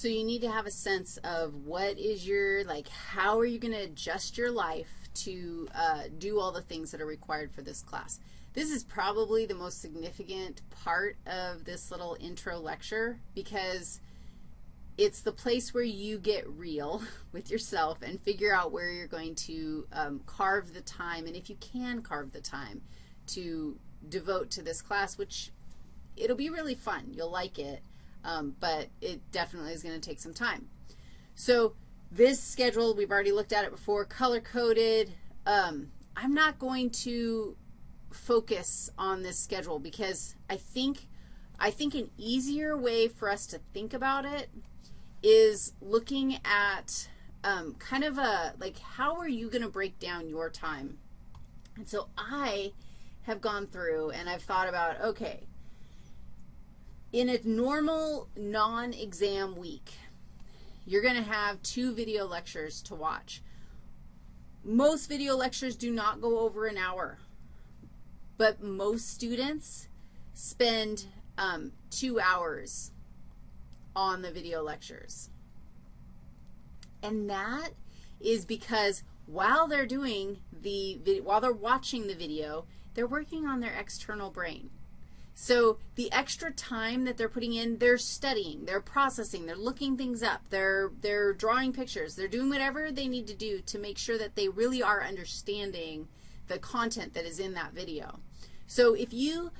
So you need to have a sense of what is your, like, how are you going to adjust your life to uh, do all the things that are required for this class. This is probably the most significant part of this little intro lecture because it's the place where you get real with yourself and figure out where you're going to um, carve the time, and if you can carve the time to devote to this class, which it'll be really fun. You'll like it, um, but it definitely is going to take some time. So this schedule, we've already looked at it before, color-coded. Um, I'm not going to focus on this schedule because I think, I think an easier way for us to think about it is looking at um, kind of a, like, how are you going to break down your time? And so I have gone through and I've thought about, okay, in a normal non-exam week, you're going to have two video lectures to watch. Most video lectures do not go over an hour, but most students spend um, two hours on the video lectures. And that is because while they're doing the while they're watching the video, they're working on their external brain. So the extra time that they're putting in, they're studying, they're processing, they're looking things up, they're, they're drawing pictures, they're doing whatever they need to do to make sure that they really are understanding the content that is in that video. So if you,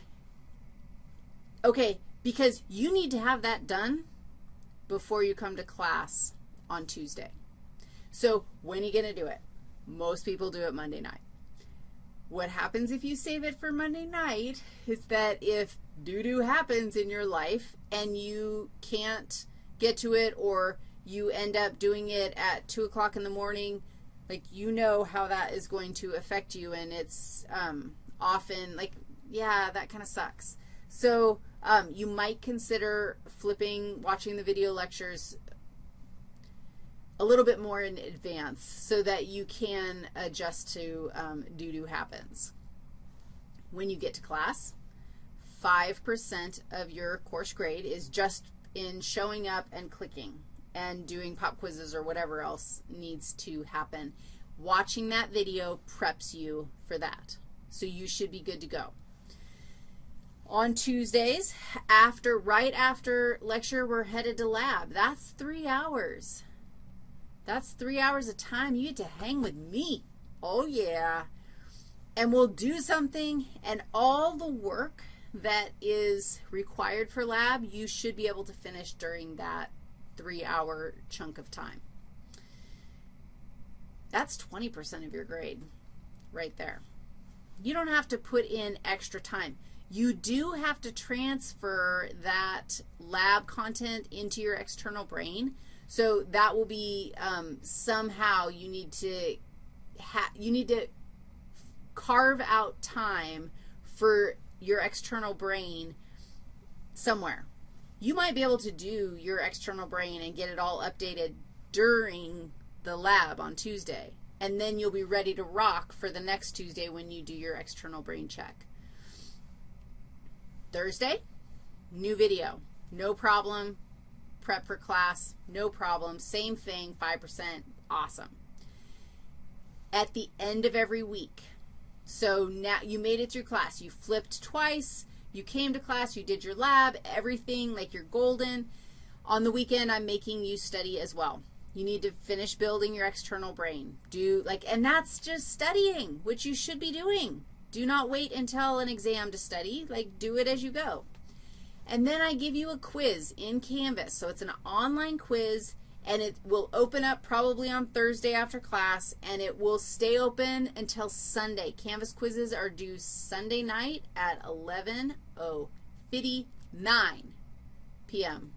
okay, because you need to have that done before you come to class on Tuesday. So when are you going to do it? Most people do it Monday night. What happens if you save it for Monday night is that if doo-doo happens in your life and you can't get to it or you end up doing it at 2 o'clock in the morning, like you know how that is going to affect you and it's um, often like, yeah, that kind of sucks. So um, you might consider flipping, watching the video lectures a little bit more in advance so that you can adjust to um, doo-doo happens. When you get to class, 5% of your course grade is just in showing up and clicking and doing pop quizzes or whatever else needs to happen. Watching that video preps you for that. So you should be good to go. On Tuesdays, after, right after lecture, we're headed to lab. That's three hours. That's three hours of time you get to hang with me. Oh, yeah. And we'll do something, and all the work that is required for lab, you should be able to finish during that three-hour chunk of time. That's 20% of your grade right there. You don't have to put in extra time. You do have to transfer that lab content into your external brain, so that will be um, somehow you need to you need to carve out time for your external brain somewhere. You might be able to do your external brain and get it all updated during the lab on Tuesday, and then you'll be ready to rock for the next Tuesday when you do your external brain check. Thursday, new video. No problem prep for class, no problem. Same thing, 5%, awesome. At the end of every week, so now you made it through class. You flipped twice. You came to class. You did your lab, everything like you're golden. On the weekend, I'm making you study as well. You need to finish building your external brain. Do like, and that's just studying, which you should be doing. Do not wait until an exam to study. Like, do it as you go. And then I give you a quiz in Canvas. So it's an online quiz, and it will open up probably on Thursday after class, and it will stay open until Sunday. Canvas quizzes are due Sunday night at 11.59 p.m.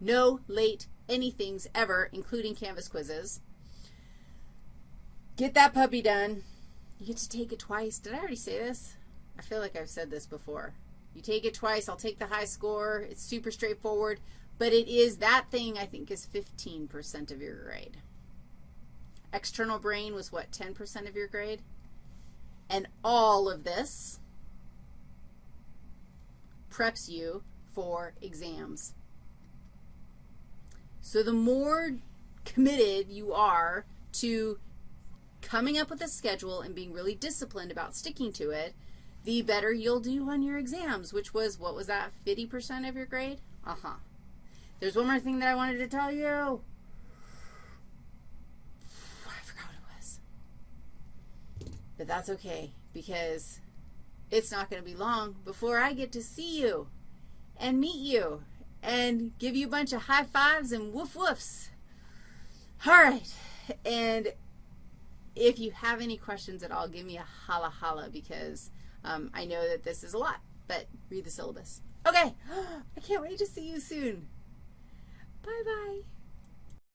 No late anythings ever, including Canvas quizzes. Get that puppy done. You get to take it twice. Did I already say this? I feel like I've said this before. You take it twice, I'll take the high score. It's super straightforward. But it is, that thing I think is 15% of your grade. External brain was what, 10% of your grade? And all of this preps you for exams. So the more committed you are to coming up with a schedule and being really disciplined about sticking to it, the better you'll do on your exams, which was, what was that, 50% of your grade? Uh-huh. There's one more thing that I wanted to tell you. I forgot what it was. But that's okay because it's not going to be long before I get to see you and meet you and give you a bunch of high fives and woof woofs. All right. And if you have any questions at all, give me a holla holla because um, I know that this is a lot, but read the syllabus. Okay. I can't wait to see you soon. Bye-bye.